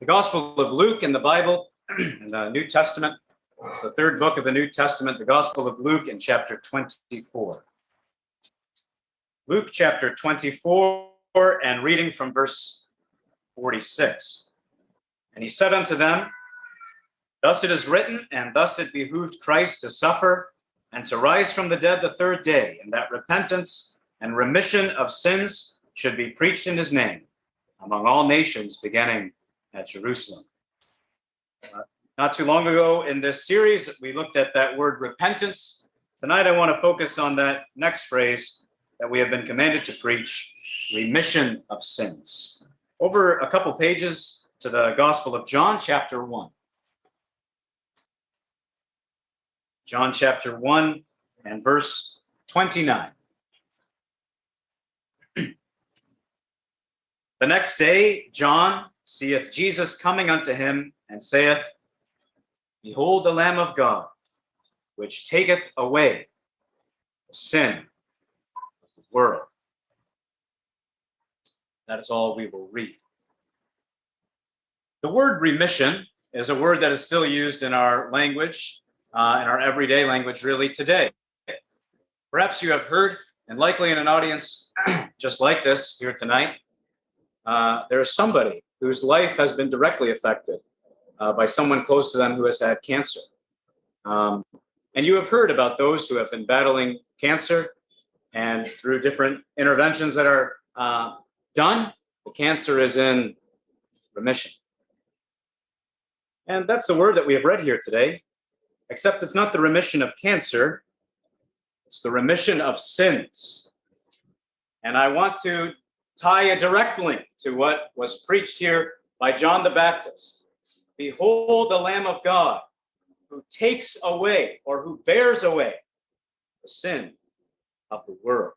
the Gospel of Luke in the Bible, in the New Testament. It's the third book of the New Testament, the Gospel of Luke in chapter 24. Luke chapter 24 and reading from verse 46. And he said unto them, Thus it is written, and thus it behooved Christ to suffer and to rise from the dead the third day, and that repentance and remission of sins should be preached in his name among all nations, beginning at Jerusalem. Uh, not too long ago in this series, we looked at that word repentance. Tonight, I want to focus on that next phrase that we have been commanded to preach, remission of sins. Over a couple pages to the Gospel of John, chapter 1. John chapter 1 and verse 29. the next day, John seeth Jesus coming unto him and saith, Behold the Lamb of God, which taketh away the sin of the world. That is all we will read. The word remission is a word that is still used in our language, uh, in our everyday language, really today. Perhaps you have heard, and likely in an audience just like this here tonight, uh, there is somebody whose life has been directly affected uh, by someone close to them who has had cancer. Um, and you have heard about those who have been battling cancer and through different interventions that are uh, done, the cancer is in remission. And that's the word that we have read here today, except it's not the remission of cancer, it's the remission of sins. And I want to tie a direct link to what was preached here by John the Baptist. Behold the Lamb of God who takes away or who bears away the sin of the world.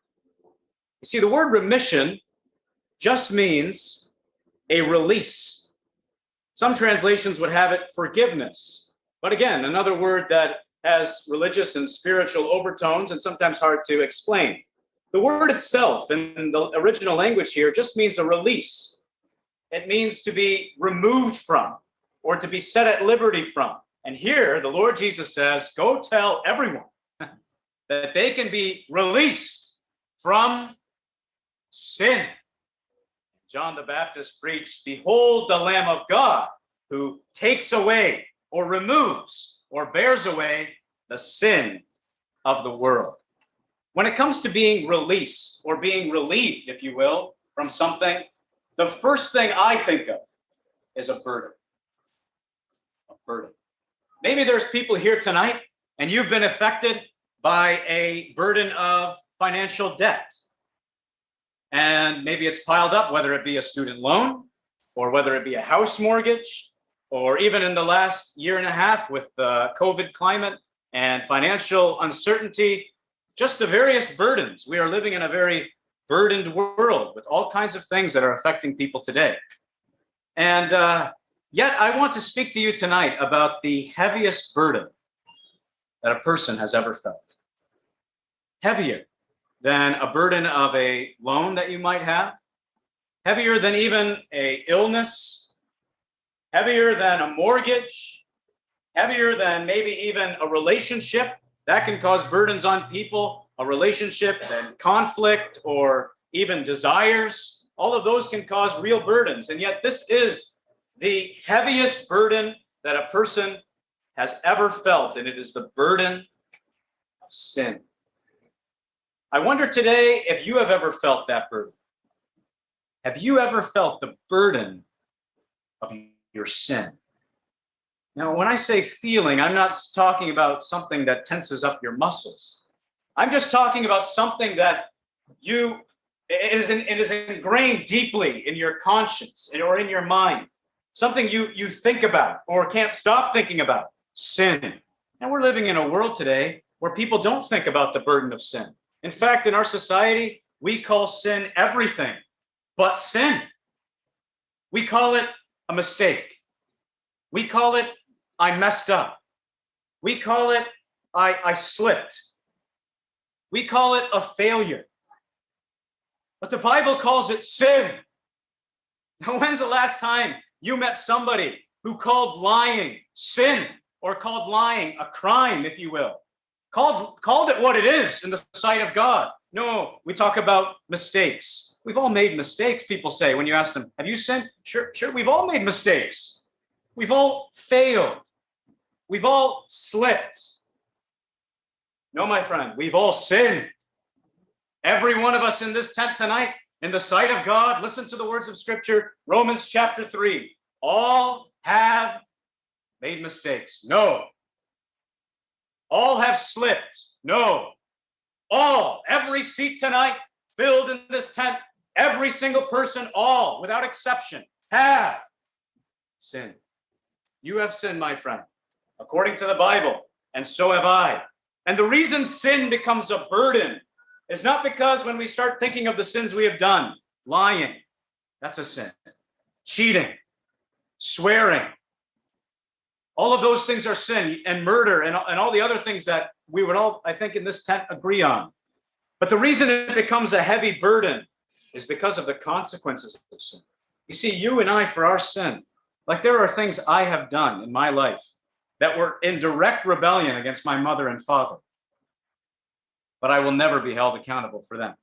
You see, the word remission just means a release. Some translations would have it forgiveness. But again, another word that has religious and spiritual overtones and sometimes hard to explain. The word itself in the original language here just means a release. It means to be removed from or to be set at liberty from. And here the Lord Jesus says, go tell everyone that they can be released from sin. John the Baptist preached, behold the Lamb of God who takes away or removes or bears away the sin of the world. When it comes to being released or being relieved, if you will, from something, the first thing I think of is a burden. A burden. Maybe there's people here tonight and you've been affected by a burden of financial debt. And maybe it's piled up, whether it be a student loan or whether it be a house mortgage, or even in the last year and a half with the COVID climate and financial uncertainty, just the various burdens. We are living in a very burdened world with all kinds of things that are affecting people today. And uh, yet I want to speak to you tonight about the heaviest burden that a person has ever felt. Heavier than a burden of a loan that you might have, heavier than even a illness, heavier than a mortgage, heavier than maybe even a relationship that can cause burdens on people, a relationship and conflict or even desires. All of those can cause real burdens. And yet this is the heaviest burden that a person has ever felt, and it is the burden of sin. I wonder today if you have ever felt that burden. Have you ever felt the burden of your sin? Now, when I say feeling, I'm not talking about something that tenses up your muscles. I'm just talking about something that you, it is, it is ingrained deeply in your conscience or in your mind. Something you, you think about or can't stop thinking about, sin. And we're living in a world today where people don't think about the burden of sin. In fact, in our society, we call sin everything but sin. We call it a mistake. We call it I messed up. We call it, I, I slipped. We call it a failure. But the Bible calls it sin. Now, when's the last time you met somebody who called lying sin or called lying a crime, if you will, called, called it what it is in the sight of God. No, we talk about mistakes. We've all made mistakes, people say, when you ask them, have you sinned? Sure, sure, we've all made mistakes. We've all failed. We've all slipped. No, my friend, we've all sinned. Every one of us in this tent tonight, in the sight of God, listen to the words of scripture, Romans chapter 3. All have made mistakes. No. All have slipped. No. All, every seat tonight filled in this tent, every single person, all, without exception, have sinned. You have sinned, my friend, according to the Bible, and so have I. And the reason sin becomes a burden is not because when we start thinking of the sins we have done, lying, that's a sin, cheating, swearing, all of those things are sin and murder and, and all the other things that we would all, I think, in this tent agree on. But the reason it becomes a heavy burden is because of the consequences of sin. You see, you and I, for our sin, like there are things I have done in my life that were in direct rebellion against my mother and father. But I will never be held accountable for them.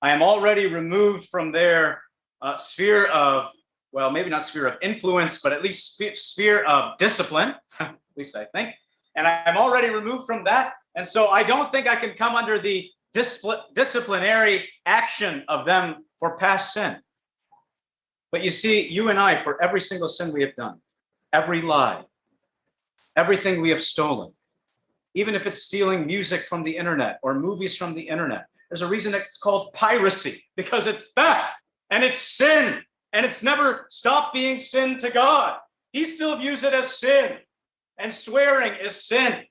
I am already removed from their uh, sphere of, well, maybe not sphere of influence, but at least sphere of discipline, at least I think. And I'm already removed from that. And so I don't think I can come under the disciplinary action of them for past sin. But you see, you and I, for every single sin we have done, every lie, everything we have stolen, even if it's stealing music from the internet or movies from the internet, there's a reason it's called piracy because it's theft and it's sin and it's never stopped being sin to God. He still views it as sin and swearing is sin.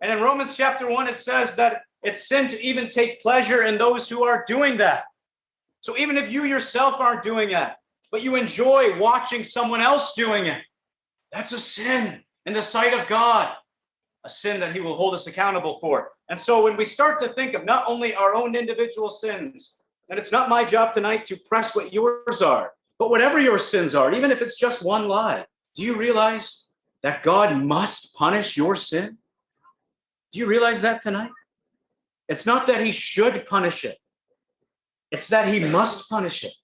And in Romans chapter 1, it says that it's sin to even take pleasure in those who are doing that. So even if you yourself aren't doing it, but you enjoy watching someone else doing it. That's a sin in the sight of God, a sin that he will hold us accountable for. And so when we start to think of not only our own individual sins, and it's not my job tonight to press what yours are, but whatever your sins are, even if it's just one lie, do you realize that God must punish your sin? Do you realize that tonight? It's not that he should punish it. It's that he must punish it.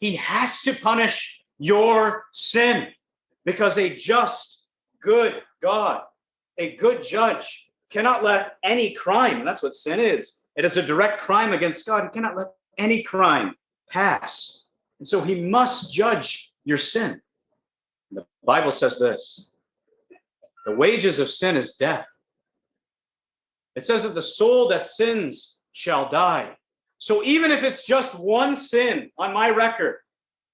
He has to punish your sin because a just, good God, a good judge cannot let any crime, and that's what sin is. It is a direct crime against God. He cannot let any crime pass. And so he must judge your sin. The Bible says this, the wages of sin is death. It says that the soul that sins shall die. So even if it's just one sin on my record,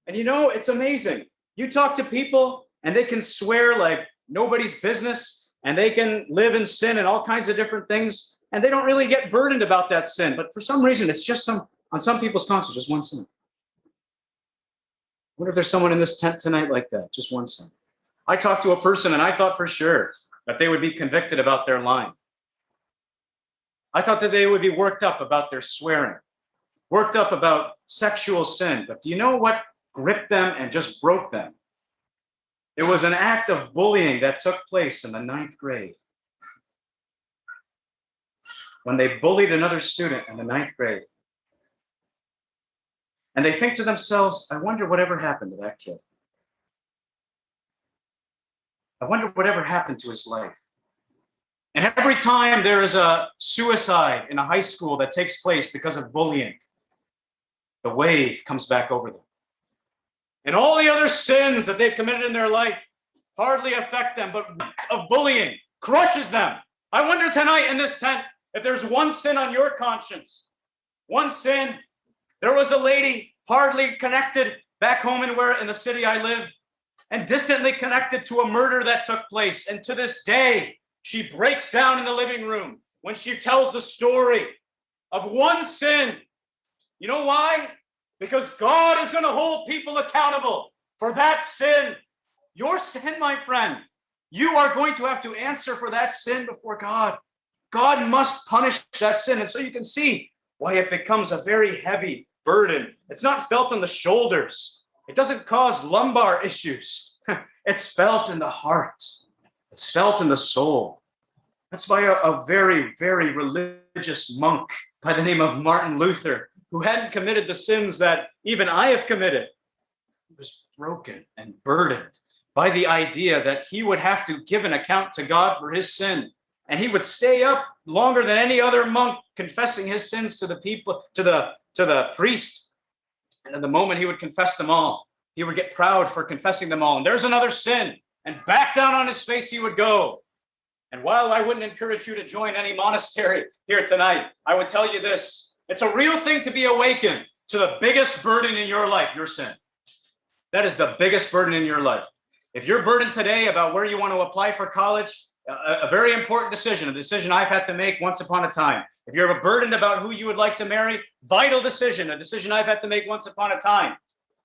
and you know, it's amazing. You talk to people and they can swear like nobody's business and they can live in sin and all kinds of different things. And they don't really get burdened about that sin. But for some reason, it's just some, on some people's conscience, just one sin. I wonder if there's someone in this tent tonight like that, just one sin. I talked to a person and I thought for sure that they would be convicted about their lying. I thought that they would be worked up about their swearing worked up about sexual sin. But do you know what gripped them and just broke them? It was an act of bullying that took place in the ninth grade. When they bullied another student in the ninth grade. And they think to themselves, I wonder whatever happened to that kid. I wonder whatever happened to his life. And every time there is a suicide in a high school that takes place because of bullying, the wave comes back over them. And all the other sins that they've committed in their life hardly affect them, but of bullying crushes them. I wonder tonight in this tent if there's one sin on your conscience. One sin. There was a lady hardly connected back home in where in the city I live and distantly connected to a murder that took place. And to this day, she breaks down in the living room when she tells the story of one sin you know why? Because God is going to hold people accountable for that sin. Your sin, my friend, you are going to have to answer for that sin before God. God must punish that sin. And so you can see why it becomes a very heavy burden. It's not felt on the shoulders It doesn't cause lumbar issues. it's felt in the heart. It's felt in the soul. That's by a, a very, very religious monk by the name of Martin Luther, who hadn't committed the sins that even I have committed. He was broken and burdened by the idea that he would have to give an account to God for his sin. And he would stay up longer than any other monk confessing his sins to the people, to the, to the priest. And at the moment he would confess them all, he would get proud for confessing them all. And there's another sin. And back down on his face he would go. And while I wouldn't encourage you to join any monastery here tonight, I would tell you this. It's a real thing to be awakened to the biggest burden in your life, your sin. That is the biggest burden in your life. If you're burdened today about where you want to apply for college, a, a, very important decision, a decision I've had to make once upon a time. If you're burdened about who you would like to marry, vital decision, a decision I've had to make once upon a time.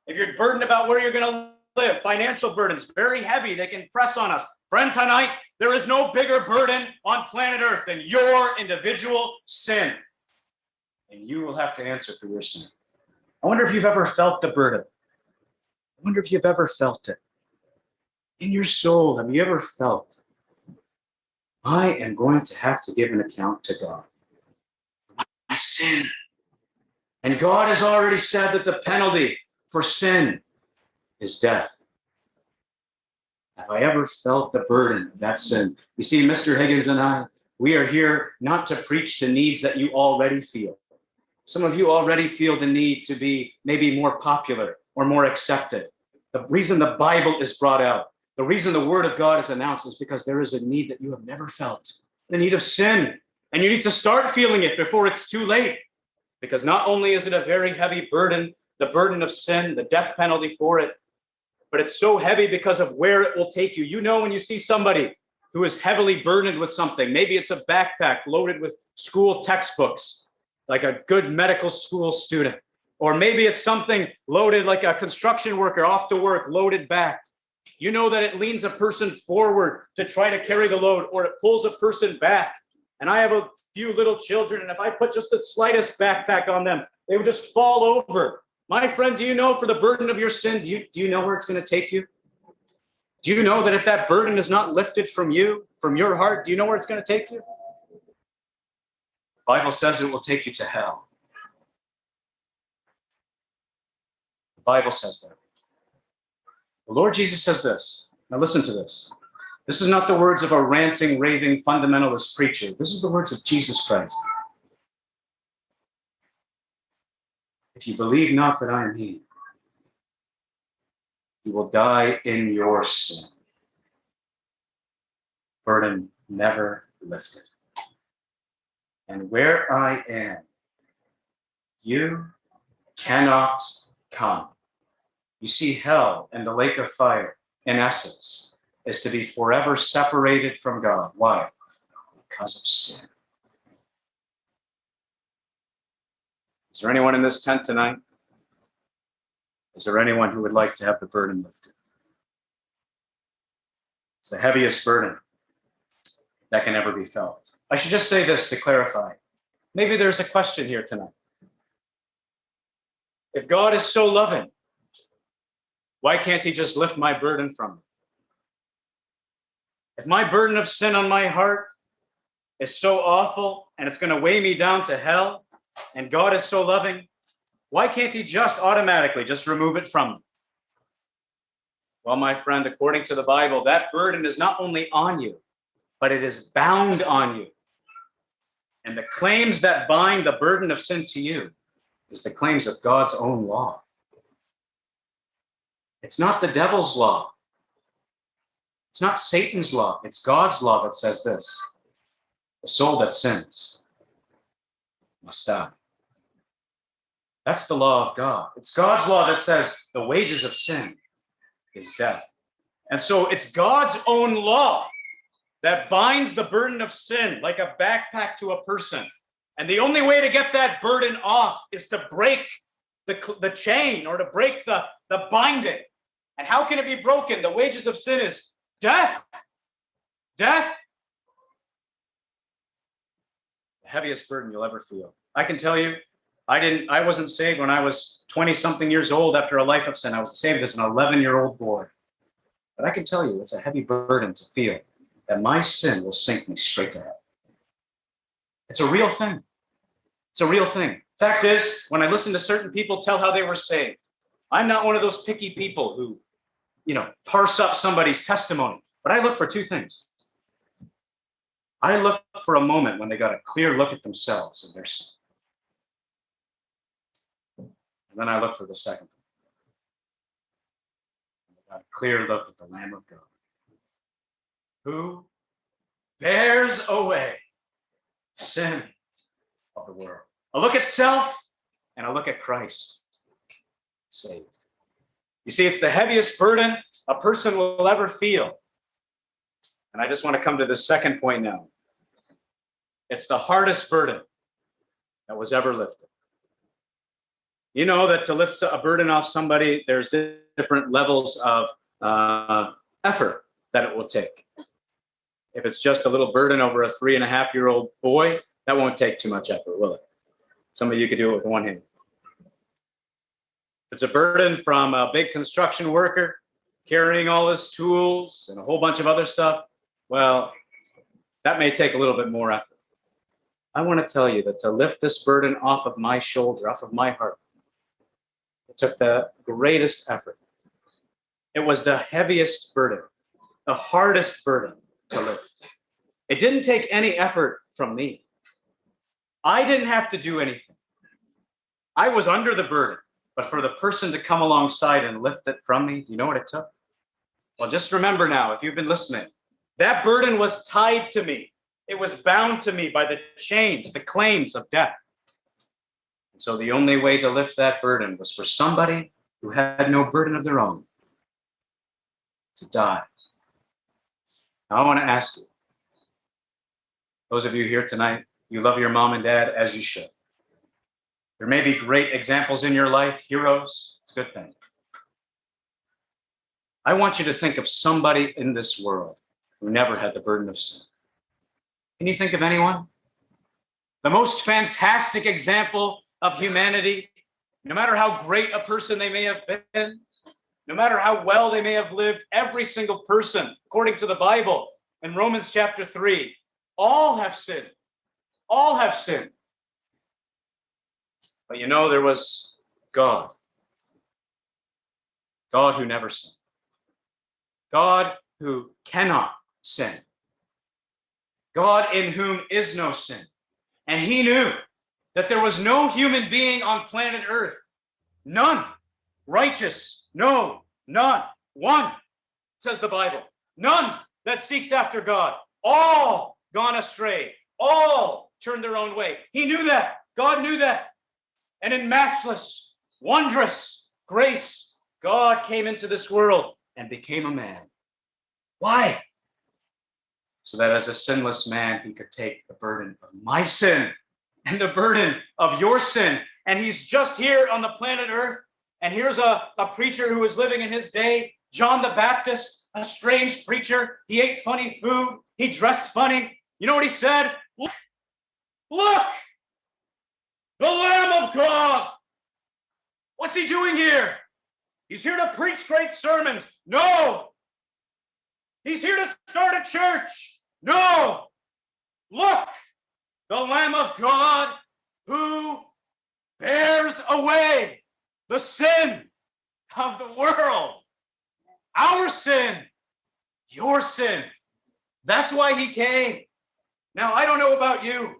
If you're burdened about where you're going to live, financial burdens, very heavy, they can press on us. Friend, tonight, there is no bigger burden on planet Earth than your individual sin. And you will have to answer for your sin. I wonder if you've ever felt the burden. I wonder if you've ever felt it. In your soul, have you ever felt, I am going to have to give an account to God my sin. And God has already said that the penalty for sin is death. Have I ever felt the burden of that sin? You see, Mr. Higgins and I, we are here not to preach to needs that you already feel. Some of you already feel the need to be maybe more popular or more accepted. The reason the Bible is brought out, the reason the word of God is announced is because there is a need that you have never felt, the need of sin. And you need to start feeling it before it's too late. Because not only is it a very heavy burden, the burden of sin, the death penalty for it, but it's so heavy because of where it will take you. You know, when you see somebody who is heavily burdened with something, maybe it's a backpack loaded with school textbooks, like a good medical school student, or maybe it's something loaded like a construction worker off to work, loaded back. You know that it leans a person forward to try to carry the load, or it pulls a person back. And I have a few little children, and if I put just the slightest backpack on them, they would just fall over my friend, do you know for the burden of your sin, do you, do you know where it's going to take you? Do you know that if that burden is not lifted from you, from your heart, do you know where it's going to take you? Bible says it will take you to hell. The Bible says that. The Lord Jesus says this. Now listen to this. This is not the words of a ranting, raving fundamentalist preacher. This is the words of Jesus Christ. If you believe not that I am he, you will die in your sin. Burden never lifted. And where I am, you cannot come. You see, hell and the lake of fire, in essence, is to be forever separated from God. Why? Because of sin. Is there anyone in this tent tonight? Is there anyone who would like to have the burden lifted? It's the heaviest burden that can ever be felt. I should just say this to clarify. Maybe there's a question here tonight. If God is so loving, why can't he just lift my burden from me? If my burden of sin on my heart is so awful and it's going to weigh me down to hell, and God is so loving, why can't he just automatically just remove it from me? Well, my friend, according to the Bible, that burden is not only on you, but it is bound on you. And the claims that bind the burden of sin to you is the claims of God's own law. It's not the devil's law. It's not Satan's law. It's God's law that says this. The soul that sins must die. That's the law of God. It's God's law that says the wages of sin is death. And so it's God's own law that binds the burden of sin like a backpack to a person. And the only way to get that burden off is to break the, the chain or to break the, the binding. And how can it be broken? The wages of sin is death. Death the heaviest burden you'll ever feel. I can tell you, I didn't, I wasn't saved when I was 20 something years old after a life of sin. I was saved as an 11 year old boy. But I can tell you, it's a heavy burden to feel that my sin will sink me straight to hell. It's a real thing. It's a real thing. Fact is, when I listen to certain people tell how they were saved, I'm not one of those picky people who, you know, parse up somebody's testimony. But I look for two things. I look for a moment when they got a clear look at themselves and their sin. And then I look for the second thing. I got a clear look at the Lamb of God who bears away sin of the world. A look at self and a look at Christ saved. You see, it's the heaviest burden a person will ever feel. And I just want to come to the second point now. It's the hardest burden that was ever lifted. You know that to lift a burden off somebody, there's different levels of uh, effort that it will take. If it's just a little burden over a three and a half year old boy, that won't take too much effort, will it? Some of you could do it with one hand. If it's a burden from a big construction worker carrying all his tools and a whole bunch of other stuff, well, that may take a little bit more effort. I want to tell you that to lift this burden off of my shoulder, off of my heart, it took the greatest effort. It was the heaviest burden, the hardest burden to lift. It didn't take any effort from me. I didn't have to do anything. I was under the burden, but for the person to come alongside and lift it from me, you know what it took? Well, just remember now, if you've been listening, that burden was tied to me. It was bound to me by the chains, the claims of death. And so the only way to lift that burden was for somebody who had no burden of their own to die. Now, I want to ask you, those of you here tonight, you love your mom and dad as you should. There may be great examples in your life, heroes. It's a good thing. I want you to think of somebody in this world who never had the burden of sin. Can you think of anyone? The most fantastic example of humanity, no matter how great a person they may have been, no matter how well they may have lived, every single person, according to the Bible in Romans chapter 3, all have sinned. All have sinned. But you know, there was God. God who never sinned. God who cannot sin. God in whom is no sin. And he knew that there was no human being on planet Earth, none righteous, no, none, one, says the Bible, none that seeks after God, all gone astray, all turned their own way. He knew that. God knew that. And in matchless, wondrous grace, God came into this world and became a man. Why? So that as a sinless man, he could take the burden of my sin and the burden of your sin. And he's just here on the planet Earth. And here's a, a preacher who was living in his day, John the Baptist, a strange preacher. He ate funny food. He dressed funny. You know what he said? Look, look, the Lamb of God. What's he doing here? He's here to preach great sermons. No. He's here to start a church. No. Look, the Lamb of God who bears away the sin of the world. Our sin, your sin. That's why he came. Now, I don't know about you.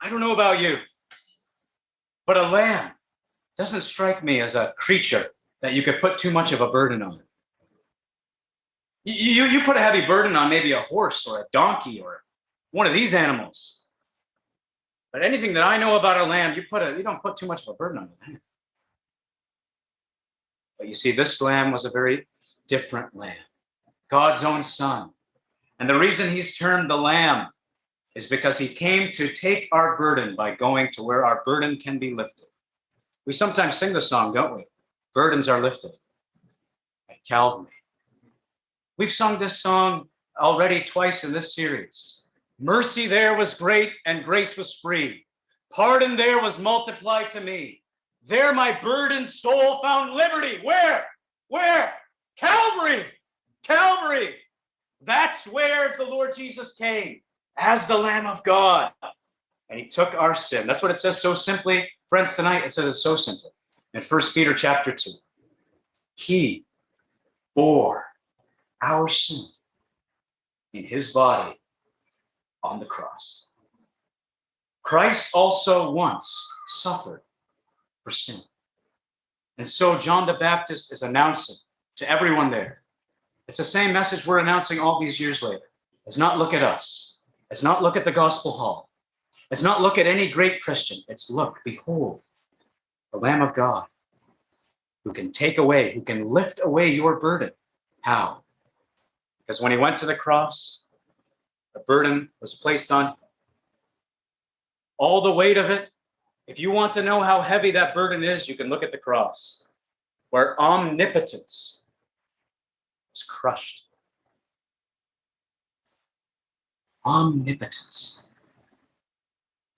I don't know about you. But a lamb doesn't strike me as a creature that you could put too much of a burden on. You, you, put a heavy burden on maybe a horse or a donkey or one of these animals. But anything that I know about a lamb, you put a you don't put too much of a burden on. But you see, this lamb was a very different lamb, God's own son. And the reason he's termed the lamb is because he came to take our burden by going to where our burden can be lifted. We sometimes sing the song, don't we? Burdens are lifted at Calvary. We've sung this song already twice in this series. Mercy there was great and grace was free. Pardon there was multiplied to me. There my burdened soul found liberty. Where? Where? Calvary. Calvary. That's where the Lord Jesus came as the Lamb of God. And he took our sin. That's what it says so simply. Friends, tonight it says it so simply. In First Peter chapter 2. He bore our sin in his body on the cross. Christ also once suffered for sin. And so John the Baptist is announcing to everyone there. It's the same message we're announcing all these years later. It's not look at us. It's not look at the gospel hall. It's not look at any great Christian. It's look, behold, the Lamb of God who can take away, who can lift away your burden. How? Because when he went to the cross, the burden was placed on all the weight of it. If you want to know how heavy that burden is, you can look at the cross, where omnipotence was crushed. Omnipotence.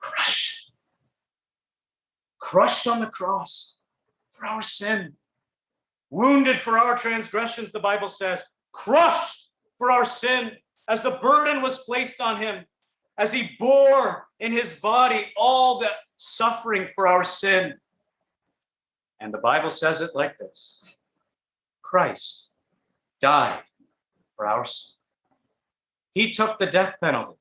Crushed. Crushed on the cross for our sin. Wounded for our transgressions, the Bible says. Crushed for our sin as the burden was placed on him, as he bore in his body all the suffering for our sin. And the Bible says it like this Christ died for our sin. He took the death penalty.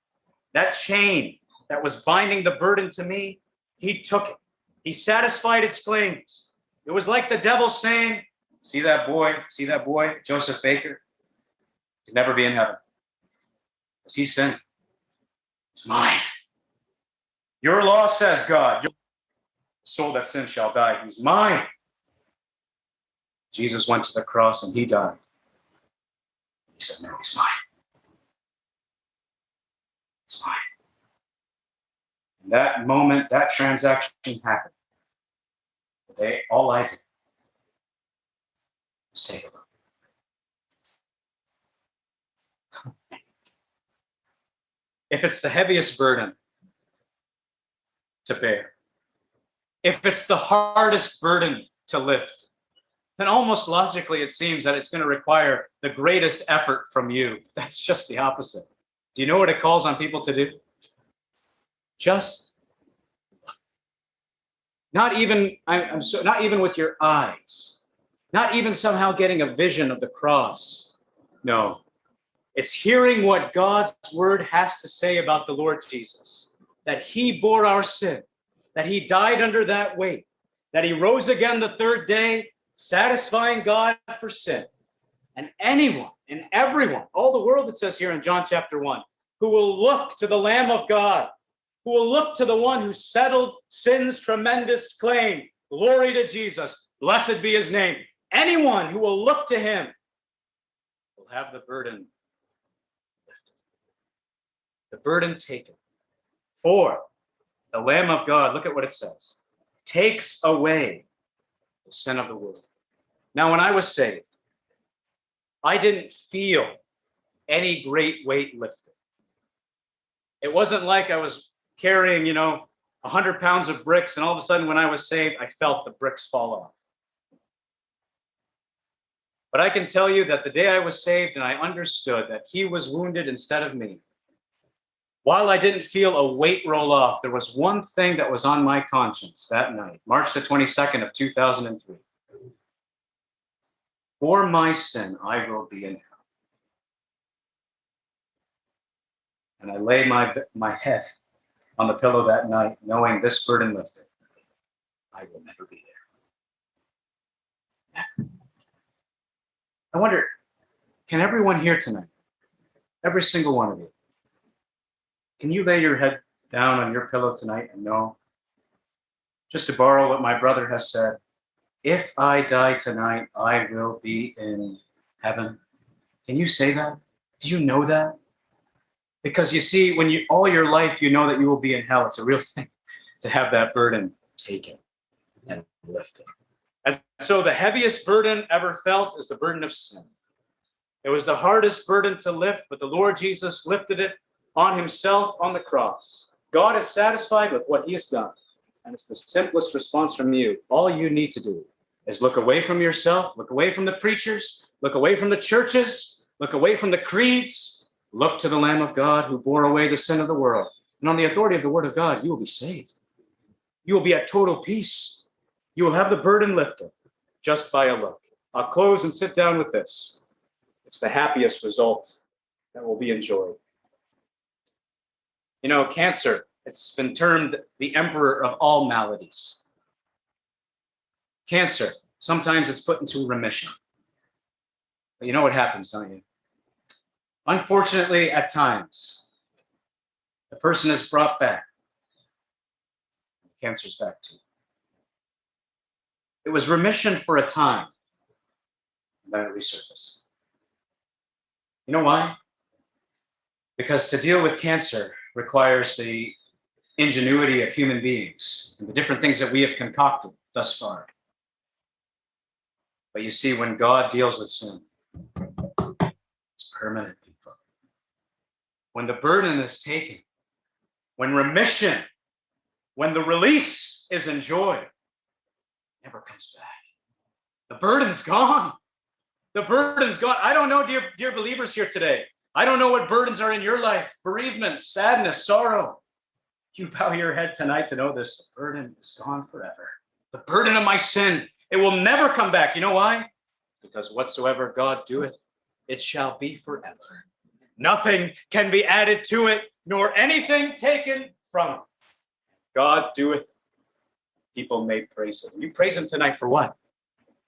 That chain that was binding the burden to me, he took it. He satisfied its claims. It was like the devil saying, See that boy? See that boy, Joseph Baker? He'd never be in heaven. Because he sinned. It's mine. Your law says, God, your soul that sins shall die. He's mine. Jesus went to the cross and he died. He said, No, he's mine. It's mine. And that moment, that transaction happened. Today, all I did was take a look. If it's the heaviest burden to bear, if it's the hardest burden to lift, then almost logically it seems that it's going to require the greatest effort from you. That's just the opposite. Do you know what it calls on people to do? Just not even I'm so not even with your eyes, not even somehow getting a vision of the cross. No, it's hearing what God's word has to say about the Lord Jesus, that he bore our sin, that he died under that weight, that he rose again the third day, satisfying God for sin. And anyone and everyone, all the world, it says here in John chapter 1, who will look to the Lamb of God, who will look to the one who settled sin's tremendous claim. Glory to Jesus. Blessed be his name. Anyone who will look to him will have the burden the burden taken. For the Lamb of God, look at what it says, takes away the sin of the world. Now, when I was saved, I didn't feel any great weight lifted. It wasn't like I was carrying, you know, 100 pounds of bricks, and all of a sudden, when I was saved, I felt the bricks fall off. But I can tell you that the day I was saved and I understood that he was wounded instead of me, while I didn't feel a weight roll off, there was one thing that was on my conscience that night, March the 22nd of 2003. For my sin, I will be in hell. And I laid my, my head on the pillow that night, knowing this burden lifted. I will never be there. I wonder, can everyone here tonight, every single one of you, can you lay your head down on your pillow tonight and know, just to borrow what my brother has said, if I die tonight, I will be in heaven. Can you say that? Do you know that? Because you see, when you all your life you know that you will be in hell, it's a real thing to have that burden taken and lifted. And so the heaviest burden ever felt is the burden of sin. It was the hardest burden to lift, but the Lord Jesus lifted it on himself on the cross. God is satisfied with what he has done. And it's the simplest response from you. All you need to do is look away from yourself, look away from the preachers, look away from the churches, look away from the creeds, look to the Lamb of God who bore away the sin of the world. And on the authority of the word of God, you will be saved. You will be at total peace. You will have the burden lifted just by a look. I'll close and sit down with this. It's the happiest result that will be enjoyed. You know, cancer, it's been termed the emperor of all maladies. Cancer, sometimes it's put into remission. But you know what happens, don't you? Unfortunately, at times, the person is brought back. Cancer's back too. It was remission for a time, and then it resurfaced. You know why? Because to deal with cancer requires the ingenuity of human beings and the different things that we have concocted thus far. But you see, when God deals with sin, it's permanent, people. When the burden is taken, when remission, when the release is enjoyed, never comes back. The burden's gone. The burden's gone. I don't know, dear, dear believers here today. I don't know what burdens are in your life bereavement, sadness, sorrow. You bow your head tonight to know this. The burden is gone forever. The burden of my sin, it will never come back. You know why? Because whatsoever God doeth, it shall be forever. Nothing can be added to it, nor anything taken from it. God doeth. People may praise him. You praise him tonight for what?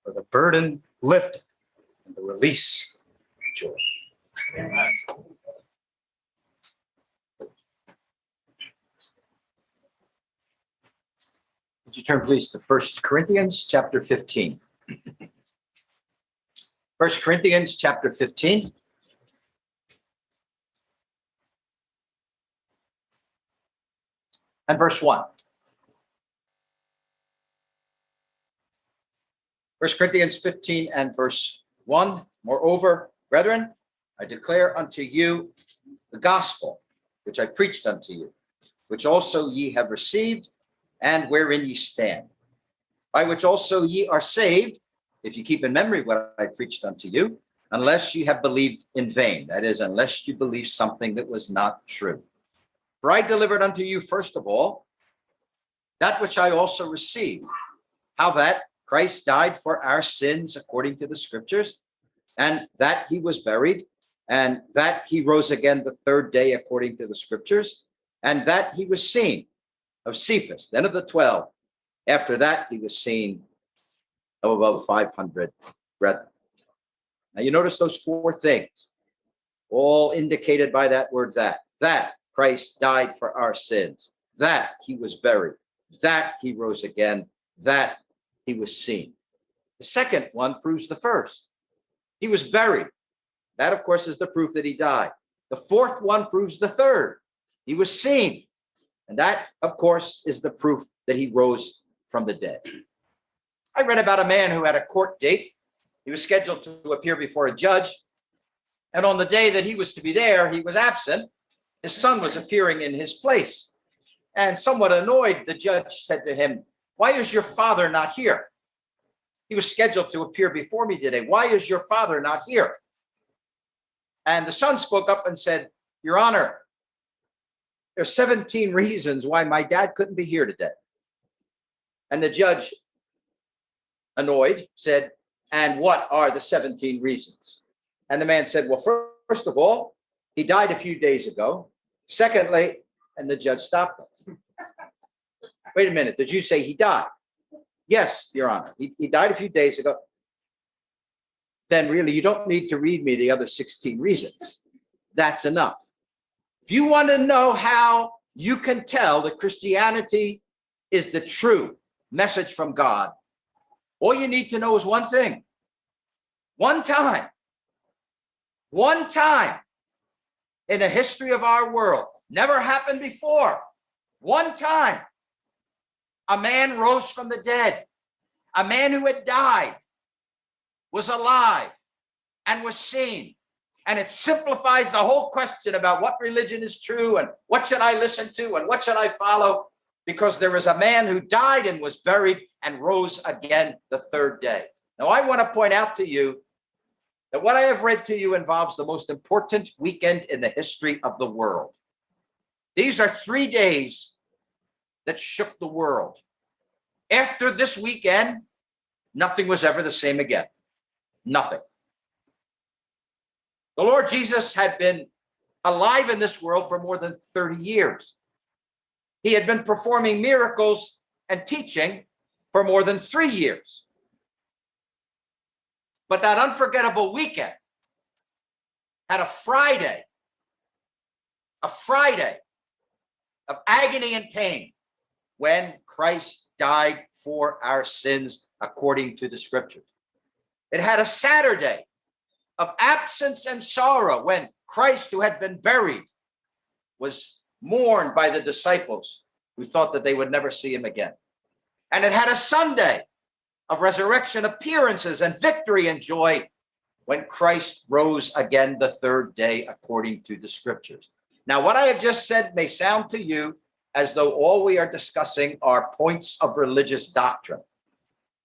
For the burden lifted and the release of joy. Would you turn please to First Corinthians chapter 15? First Corinthians chapter 15. And verse 1. First Corinthians 15 and verse 1. Moreover, brethren, I declare unto you the gospel which I preached unto you, which also ye have received, and wherein ye stand, by which also ye are saved, if you keep in memory what I preached unto you, unless you have believed in vain. That is, unless you believe something that was not true. For I delivered unto you, first of all, that which I also received, how that Christ died for our sins according to the scriptures, and that he was buried, and that he rose again the third day according to the scriptures, and that he was seen of Cephas, then of the 12. After that, he was seen of about 500 brethren. Now you notice those four things, all indicated by that word that. That Christ died for our sins, that he was buried, that he rose again, that he was seen. The second one proves the first. He was buried. That, of course, is the proof that he died. The fourth one proves the third. He was seen. And that, of course, is the proof that he rose from the dead. I read about a man who had a court date. He was scheduled to appear before a judge. And on the day that he was to be there, he was absent. His son was appearing in his place. And somewhat annoyed, the judge said to him, why is your father not here? He was scheduled to appear before me today. Why is your father not here? And the son spoke up and said, Your Honor, there's 17 reasons why my dad couldn't be here today. And the judge, annoyed, said, and what are the 17 reasons? And the man said, well, first of all, he died a few days ago. Secondly, and the judge stopped him. Wait a minute, did you say he died? Yes, Your Honor, he, he died a few days ago. Then really, you don't need to read me the other 16 reasons. That's enough. If you want to know how you can tell that Christianity is the true message from God, all you need to know is one thing. One time, one time in the history of our world, never happened before, one time, a man rose from the dead, a man who had died was alive and was seen And it simplifies the whole question about what religion is true and what should I listen to and what should I follow? Because there is a man who died and was buried and rose again the third day. Now, I want to point out to you that what I have read to you involves the most important weekend in the history of the world. These are three days that shook the world. After this weekend, nothing was ever the same again. Nothing. The Lord Jesus had been alive in this world for more than 30 years. He had been performing miracles and teaching for more than three years. But that unforgettable weekend had a Friday, a Friday of agony and pain when Christ died for our sins according to the scriptures. It had a Saturday of absence and sorrow when Christ, who had been buried, was mourned by the disciples who thought that they would never see him again. And it had a Sunday of resurrection appearances and victory and joy when Christ rose again the third day according to the scriptures. Now, what I have just said may sound to you as though all we are discussing are points of religious doctrine.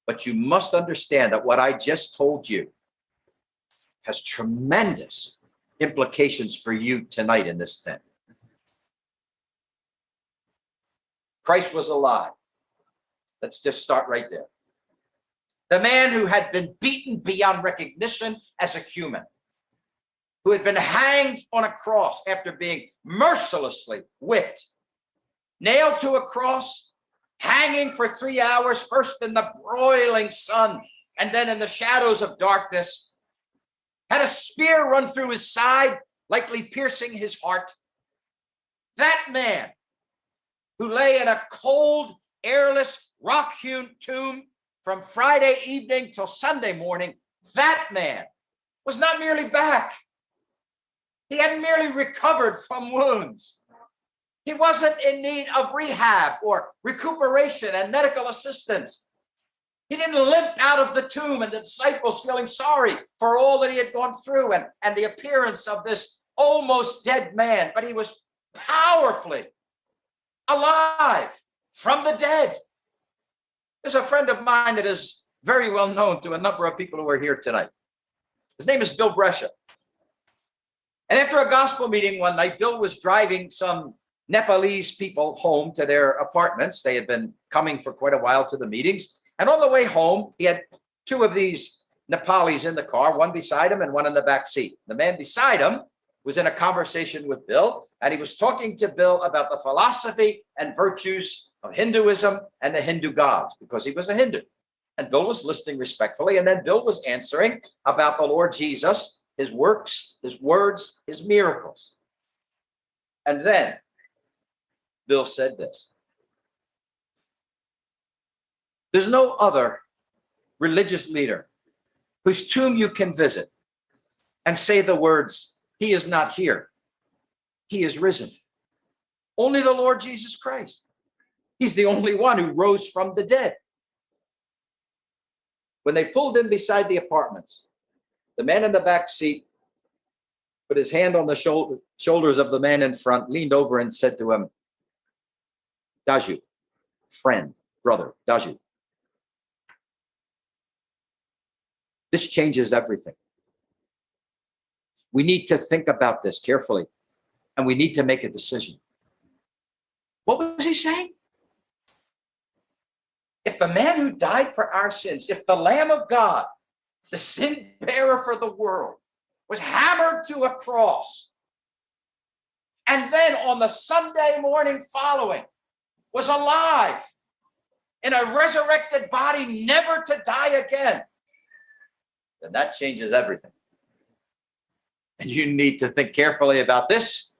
But you must understand that what I just told you has tremendous implications for you tonight in this tent. Christ was alive. Let's just start right there. The man who had been beaten beyond recognition as a human, who had been hanged on a cross after being mercilessly whipped, nailed to a cross, hanging for three hours, first in the broiling sun and then in the shadows of darkness, had a spear run through his side, likely piercing his heart. That man who lay in a cold, airless, rock-hewn tomb from Friday evening till Sunday morning, that man was not merely back. He hadn't merely recovered from wounds. He wasn't in need of rehab or recuperation and medical assistance. He didn't limp out of the tomb and the disciples feeling sorry for all that he had gone through and, and the appearance of this almost dead man, but he was powerfully alive from the dead. There's a friend of mine that is very well known to a number of people who are here tonight. His name is Bill Brescia. And after a gospel meeting one night, Bill was driving some Nepalese people home to their apartments. They had been coming for quite a while to the meetings. And on the way home, he had two of these Nepalis in the car, one beside him and one in the back seat. The man beside him was in a conversation with Bill, and he was talking to Bill about the philosophy and virtues of Hinduism and the Hindu gods, because he was a Hindu. And Bill was listening respectfully, and then Bill was answering about the Lord Jesus, his works, his words, his miracles. And then Bill said this. There's no other religious leader whose tomb you can visit and say the words, he is not here. He is risen. Only the Lord Jesus Christ. He's the only one who rose from the dead. When they pulled in beside the apartments, the man in the back seat put his hand on the shoulder, shoulders of the man in front, leaned over and said to him, Daju, friend, brother, Daju, This changes everything. We need to think about this carefully and we need to make a decision. What was he saying? If the man who died for our sins, if the Lamb of God, the sin bearer for the world, was hammered to a cross, and then on the Sunday morning following was alive in a resurrected body, never to die again, then that changes everything. And you need to think carefully about this,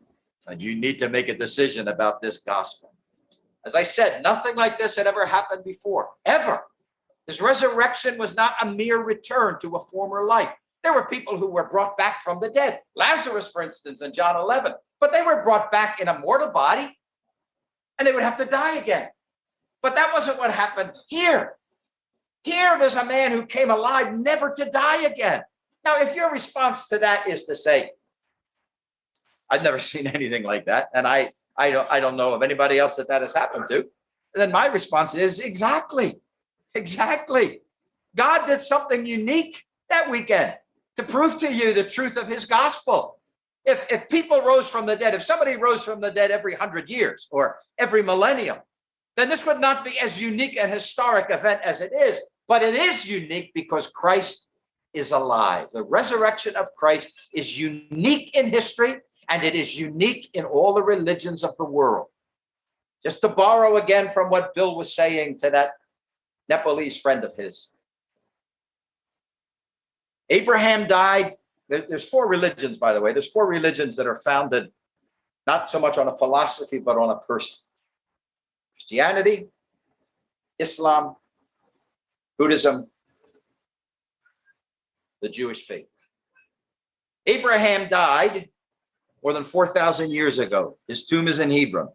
and you need to make a decision about this gospel. As I said, nothing like this had ever happened before, ever. His resurrection was not a mere return to a former life. There were people who were brought back from the dead. Lazarus, for instance, in John 11. But they were brought back in a mortal body, and they would have to die again. But that wasn't what happened here. Here, there's a man who came alive never to die again. Now, if your response to that is to say, I've never seen anything like that, and I, I don't, I don't know of anybody else that that has happened to, then my response is exactly, exactly. God did something unique that weekend to prove to you the truth of his gospel. If, if people rose from the dead, if somebody rose from the dead every hundred years or every millennium, then this would not be as unique and historic event as it is. But it is unique because Christ is alive. The resurrection of Christ is unique in history and it is unique in all the religions of the world. Just to borrow again from what Bill was saying to that Nepalese friend of his. Abraham died. There's four religions, by the way. There's four religions that are founded not so much on a philosophy, but on a person. Christianity, Islam, Buddhism, the Jewish faith. Abraham died more than 4,000 years ago. His tomb is in Hebron.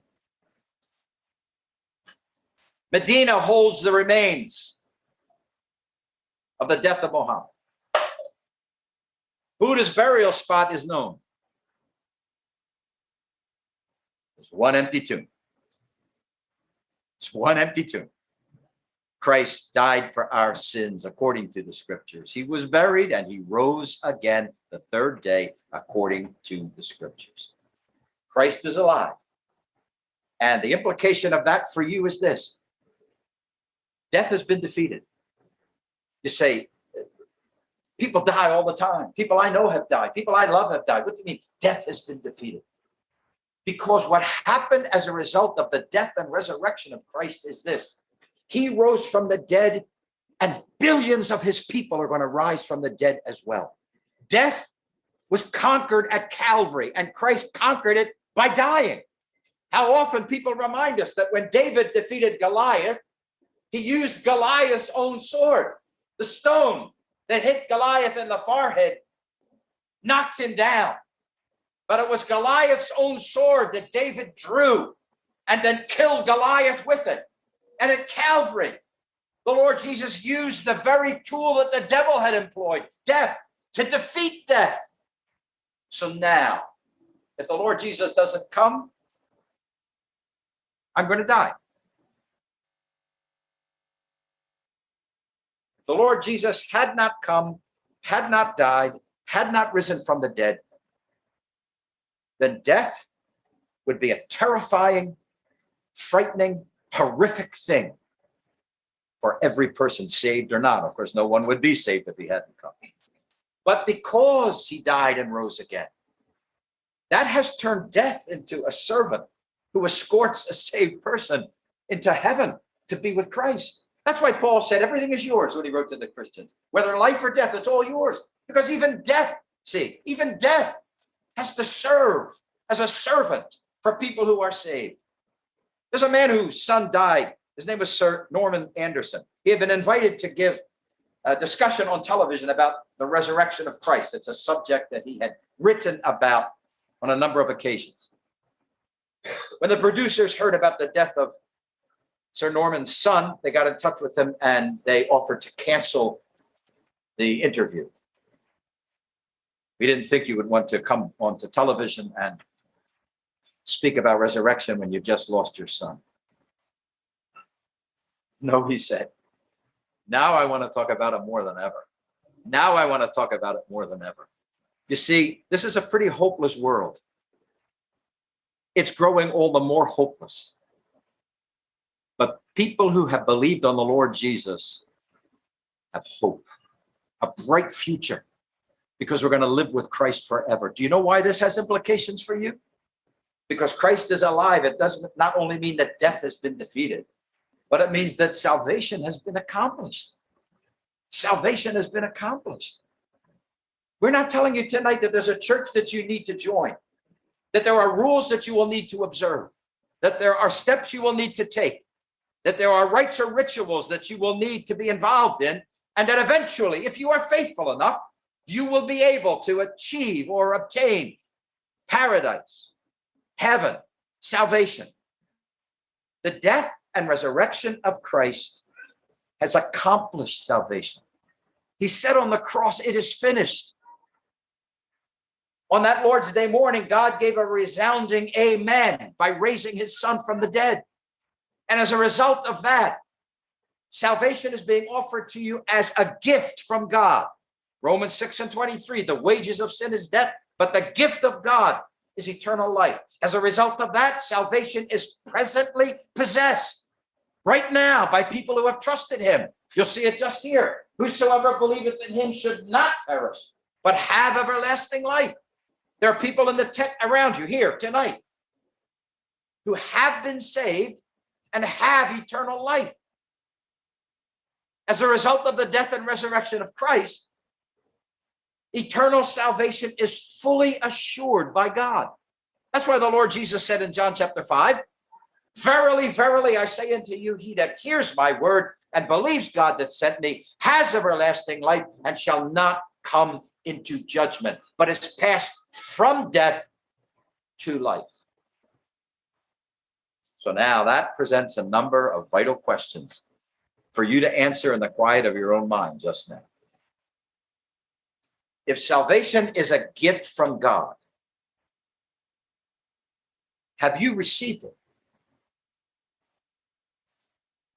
Medina holds the remains of the death of Muhammad. Buddha's burial spot is known. There's one empty tomb. It's one empty tomb. Christ died for our sins according to the scriptures. He was buried and he rose again the third day according to the scriptures. Christ is alive. And the implication of that for you is this. Death has been defeated. You say, people die all the time. People I know have died. People I love have died. What do you mean? Death has been defeated. Because what happened as a result of the death and resurrection of Christ is this. He rose from the dead and billions of his people are going to rise from the dead as well. Death was conquered at Calvary and Christ conquered it by dying. How often people remind us that when David defeated Goliath, he used Goliath's own sword, the stone that hit Goliath in the forehead, knocked him down. But it was Goliath's own sword that David drew and then killed Goliath with it. And at Calvary, the Lord Jesus used the very tool that the devil had employed, death, to defeat death. So now, if the Lord Jesus doesn't come, I'm going to die. The Lord Jesus had not come, had not died, had not risen from the dead, then death would be a terrifying, frightening, horrific thing for every person saved or not. Of course, no one would be saved if he hadn't come. But because he died and rose again, that has turned death into a servant who escorts a saved person into heaven to be with Christ. That's why Paul said everything is yours when he wrote to the Christians. Whether life or death, it's all yours. Because even death, see, even death has to serve as a servant for people who are saved. There's a man whose son died. His name was Sir Norman Anderson. He had been invited to give a discussion on television about the resurrection of Christ. It's a subject that he had written about on a number of occasions. When the producers heard about the death of Sir Norman's son, they got in touch with him and they offered to cancel the interview. We didn't think you would want to come onto television and speak about resurrection when you've just lost your son. No, he said, now I want to talk about it more than ever. Now I want to talk about it more than ever. You see, this is a pretty hopeless world. It's growing all the more hopeless. But people who have believed on the Lord Jesus have hope, a bright future, because we're going to live with Christ forever. Do you know why this has implications for you? Because Christ is alive, it doesn't not only mean that death has been defeated, but it means that salvation has been accomplished. Salvation has been accomplished. We're not telling you tonight that there's a church that you need to join, that there are rules that you will need to observe, that there are steps you will need to take, that there are rites or rituals that you will need to be involved in, and that eventually, if you are faithful enough, you will be able to achieve or obtain paradise heaven, salvation. The death and resurrection of Christ has accomplished salvation. He said on the cross, it is finished. On that Lord's Day morning, God gave a resounding amen by raising his son from the dead. And as a result of that, salvation is being offered to you as a gift from God. Romans 6 and 23, the wages of sin is death, but the gift of God is eternal life. As a result of that, salvation is presently possessed right now by people who have trusted him. You'll see it just here. Whosoever believeth in him should not perish, but have everlasting life. There are people in the tent around you here tonight who have been saved and have eternal life. As a result of the death and resurrection of Christ, eternal salvation is fully assured by God. That's why the Lord Jesus said in John chapter 5, Verily, verily, I say unto you, he that hears my word and believes God that sent me has everlasting life and shall not come into judgment, but is passed from death to life. So now that presents a number of vital questions for you to answer in the quiet of your own mind just now. If salvation is a gift from God, have you received it?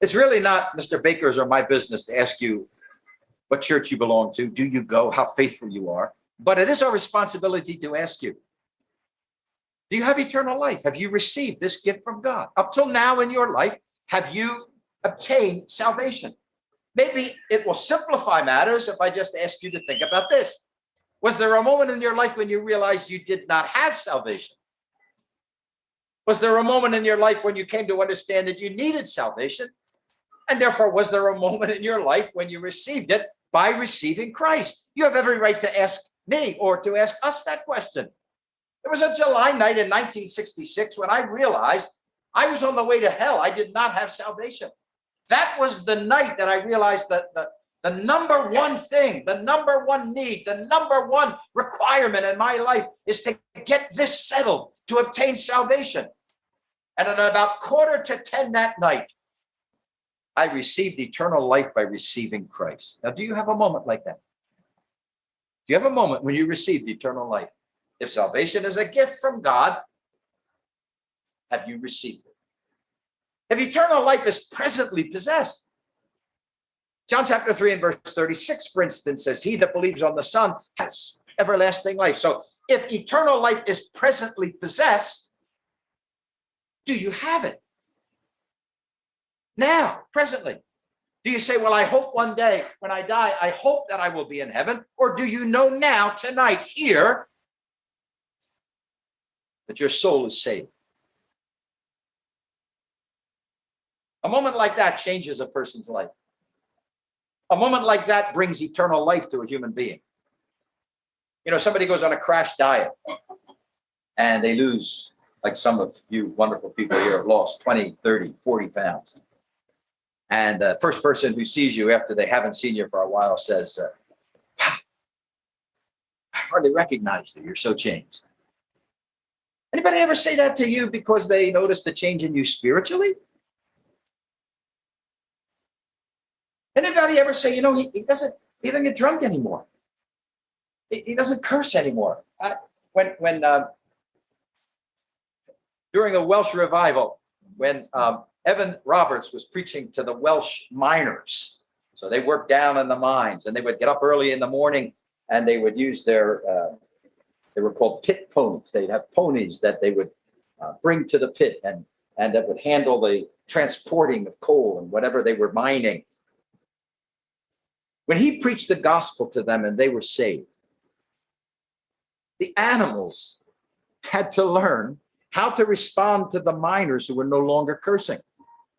It's really not Mr. Baker's or my business to ask you what church you belong to, do you go, how faithful you are, but it is our responsibility to ask you, do you have eternal life? Have you received this gift from God? Up till now in your life, have you obtained salvation? Maybe it will simplify matters if I just ask you to think about this. Was there a moment in your life when you realized you did not have salvation? Was there a moment in your life when you came to understand that you needed salvation? And therefore, was there a moment in your life when you received it by receiving Christ? You have every right to ask me or to ask us that question. There was a July night in 1966 when I realized I was on the way to hell. I did not have salvation. That was the night that I realized that the, the number one thing, the number one need, the number one requirement in my life is to get this settled, to obtain salvation. And at about quarter to 10 that night, I received eternal life by receiving Christ. Now, do you have a moment like that? Do you have a moment when you received eternal life? If salvation is a gift from God, have you received it? If eternal life is presently possessed, John chapter 3 and verse 36, for instance, says, He that believes on the Son has everlasting life. So if eternal life is presently possessed, do you have it? Now, presently. Do you say, well, I hope one day when I die, I hope that I will be in heaven? Or do you know now, tonight, here, that your soul is saved? A moment like that changes a person's life. A moment like that brings eternal life to a human being. You know, somebody goes on a crash diet and they lose, like some of you wonderful people here have lost 20, 30, 40 pounds. And the first person who sees you after they haven't seen you for a while says, uh, I hardly recognize you. You're so changed. Anybody ever say that to you because they noticed the change in you spiritually? Anybody ever say, you know, he, he doesn't, he doesn't get drunk anymore. He, he doesn't curse anymore. I, when, when, uh, during the Welsh revival, when um, Evan Roberts was preaching to the Welsh miners. So they worked down in the mines and they would get up early in the morning and they would use their, uh, they were called pit ponies. They'd have ponies that they would uh, bring to the pit and, and that would handle the transporting of coal and whatever they were mining. When he preached the gospel to them and they were saved, the animals had to learn how to respond to the miners who were no longer cursing.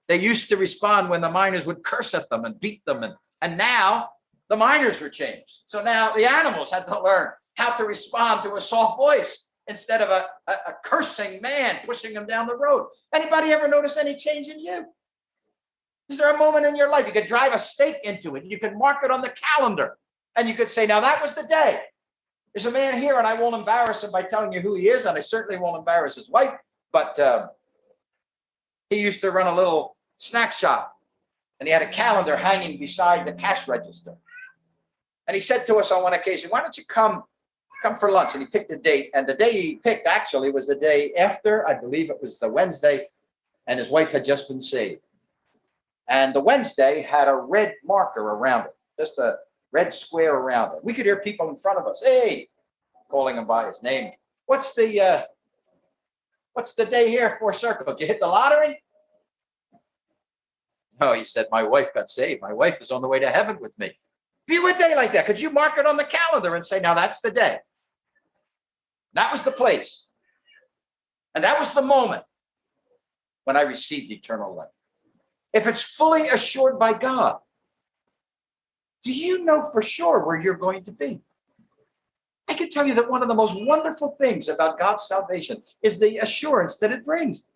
They used to respond when the miners would curse at them and beat them. And, and now the miners were changed. So now the animals had to learn how to respond to a soft voice instead of a, a, a cursing man pushing him down the road. Anybody ever notice any change in you? Is there a moment in your life you could drive a stake into it? You could mark it on the calendar and you could say, now that was the day. There's a man here and I won't embarrass him by telling you who he is. And I certainly won't embarrass his wife, but uh, he used to run a little snack shop and he had a calendar hanging beside the cash register. And he said to us on one occasion, why don't you come come for lunch and he picked a date. And the day he picked actually was the day after, I believe it was the Wednesday, and his wife had just been saved. And the Wednesday had a red marker around it, just a red square around it. We could hear people in front of us, hey, calling him by his name. What's the, uh, what's the day here for circle? Did you hit the lottery? No, he said, my wife got saved. My wife is on the way to heaven with me. View a day like that. Could you mark it on the calendar and say, now that's the day? That was the place. And that was the moment when I received eternal life. If it's fully assured by God, do you know for sure where you're going to be? I can tell you that one of the most wonderful things about God's salvation is the assurance that it brings.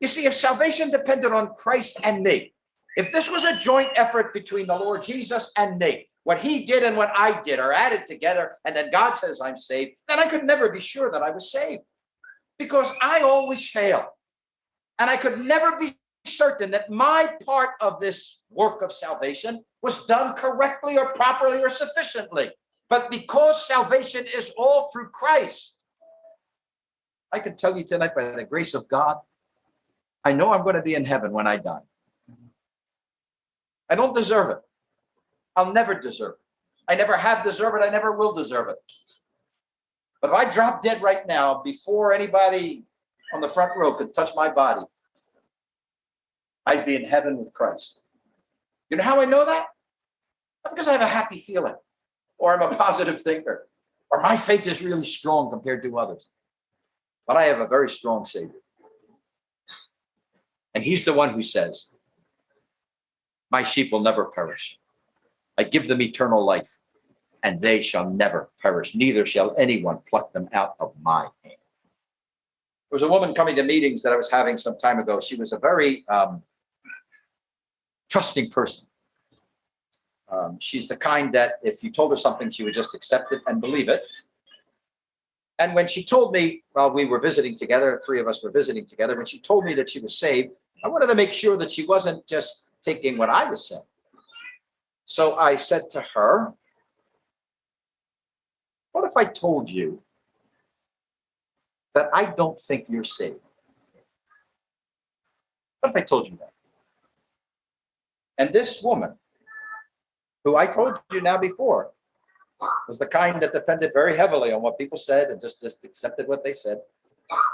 You see, if salvation depended on Christ and me, if this was a joint effort between the Lord Jesus and me, what he did and what I did are added together, and then God says I'm saved, then I could never be sure that I was saved because I always fail. And I could never be certain that my part of this work of salvation was done correctly or properly or sufficiently. But because salvation is all through Christ, I can tell you tonight by the grace of God, I know I'm going to be in heaven when I die. I don't deserve it. I'll never deserve it. I never have deserved it. I never will deserve it. But if I drop dead right now before anybody on the front row could touch my body, I'd be in heaven with Christ. You know how I know that? Not because I have a happy feeling or I'm a positive thinker or my faith is really strong compared to others. But I have a very strong Savior. And he's the one who says, my sheep will never perish. I give them eternal life and they shall never perish. Neither shall anyone pluck them out of my hand. There was a woman coming to meetings that I was having some time ago. She was a very um, trusting person. Um, she's the kind that if you told her something, she would just accept it and believe it. And when she told me, while we were visiting together, three of us were visiting together, when she told me that she was saved, I wanted to make sure that she wasn't just taking what I was saying. So I said to her, what if I told you that I don't think you're saved? What if I told you that? And this woman, who I told you now before, was the kind that depended very heavily on what people said and just, just accepted what they said.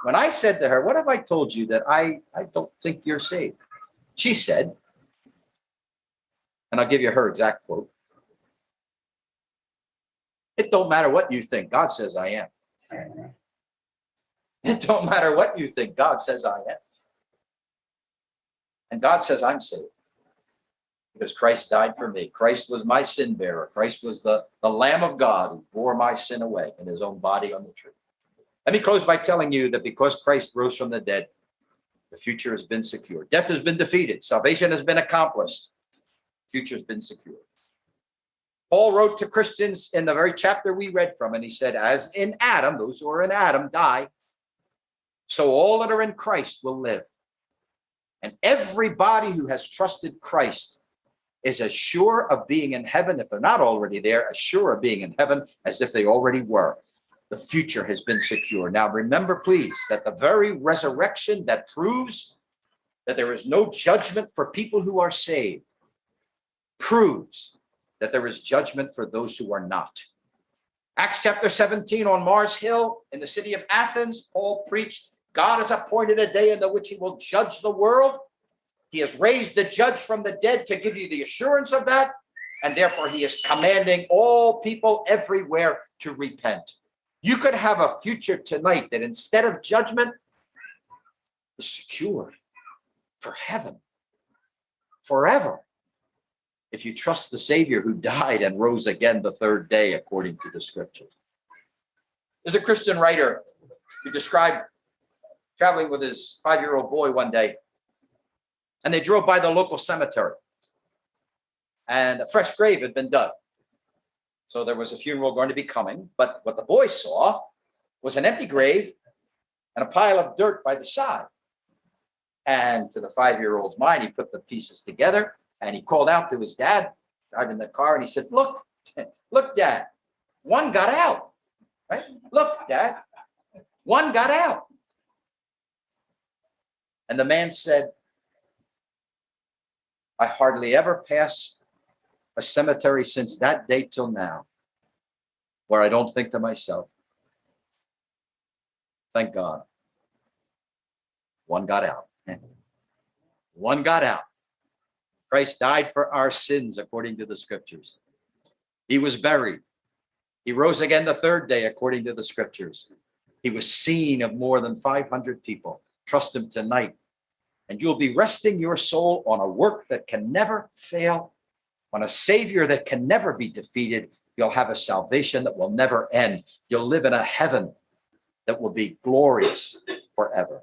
When I said to her, what if I told you that I, I don't think you're saved? She said, and I'll give you her exact quote. It don't matter what you think, God says I am. It don't matter what you think, God says I am. And God says I'm saved because Christ died for me. Christ was my sin bearer. Christ was the, the Lamb of God who bore my sin away in his own body on the tree. Let me close by telling you that because Christ rose from the dead, the future has been secured. Death has been defeated. Salvation has been accomplished. Future has been secure. Paul wrote to Christians in the very chapter we read from, and he said, as in Adam, those who are in Adam die, so all that are in Christ will live. And everybody who has trusted Christ is as sure of being in heaven, if they're not already there, as sure of being in heaven as if they already were. The future has been secure. Now, remember, please, that the very resurrection that proves that there is no judgment for people who are saved proves that there is judgment for those who are not. Acts chapter 17 on Mars Hill in the city of Athens, Paul preached, God has appointed a day in the which he will judge the world he has raised the judge from the dead to give you the assurance of that. And therefore he is commanding all people everywhere to repent. You could have a future tonight that instead of judgment is secure for heaven forever. If you trust the Savior who died and rose again the third day, according to the scriptures. There's a Christian writer who described traveling with his five-year-old boy one day and they drove by the local cemetery and a fresh grave had been dug. So there was a funeral going to be coming, but what the boy saw was an empty grave and a pile of dirt by the side. And to the five-year-old's mind, he put the pieces together and he called out to his dad driving the car and he said, look, look, dad, one got out. Right? Look, Dad, one got out. And the man said, I hardly ever pass a cemetery since that day till now where I don't think to myself, thank God. One got out. One got out. Christ died for our sins according to the scriptures. He was buried. He rose again the third day according to the scriptures. He was seen of more than 500 people. Trust him tonight. And you'll be resting your soul on a work that can never fail, on a savior that can never be defeated. You'll have a salvation that will never end. You'll live in a heaven that will be glorious forever.